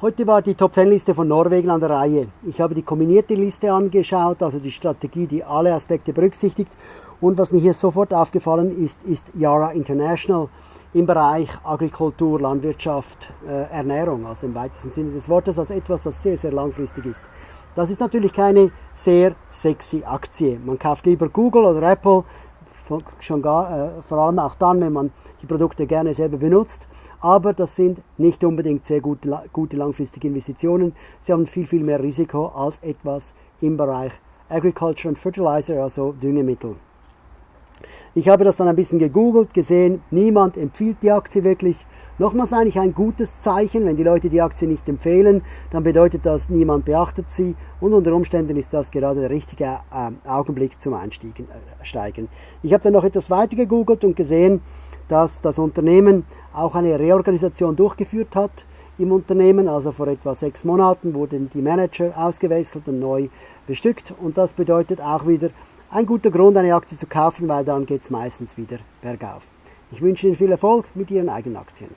Heute war die Top 10 Liste von Norwegen an der Reihe. Ich habe die kombinierte Liste angeschaut, also die Strategie, die alle Aspekte berücksichtigt. Und was mir hier sofort aufgefallen ist, ist Yara International im Bereich Agrikultur, Landwirtschaft, äh, Ernährung, also im weitesten Sinne des Wortes, als etwas, das sehr, sehr langfristig ist. Das ist natürlich keine sehr sexy Aktie. Man kauft lieber Google oder Apple, schon gar, äh, vor allem auch dann, wenn man die Produkte gerne selber benutzt. Aber das sind nicht unbedingt sehr gute, gute langfristige Investitionen. Sie haben viel, viel mehr Risiko als etwas im Bereich Agriculture and Fertilizer, also Düngemittel. Ich habe das dann ein bisschen gegoogelt, gesehen, niemand empfiehlt die Aktie wirklich. Nochmals eigentlich ein gutes Zeichen, wenn die Leute die Aktie nicht empfehlen, dann bedeutet das, niemand beachtet sie und unter Umständen ist das gerade der richtige äh, Augenblick zum Einsteigen. Äh, ich habe dann noch etwas weiter gegoogelt und gesehen, dass das Unternehmen auch eine Reorganisation durchgeführt hat im Unternehmen. Also vor etwa sechs Monaten wurden die Manager ausgewechselt und neu bestückt und das bedeutet auch wieder ein guter Grund, eine Aktie zu kaufen, weil dann geht es meistens wieder bergauf. Ich wünsche Ihnen viel Erfolg mit Ihren eigenen Aktien.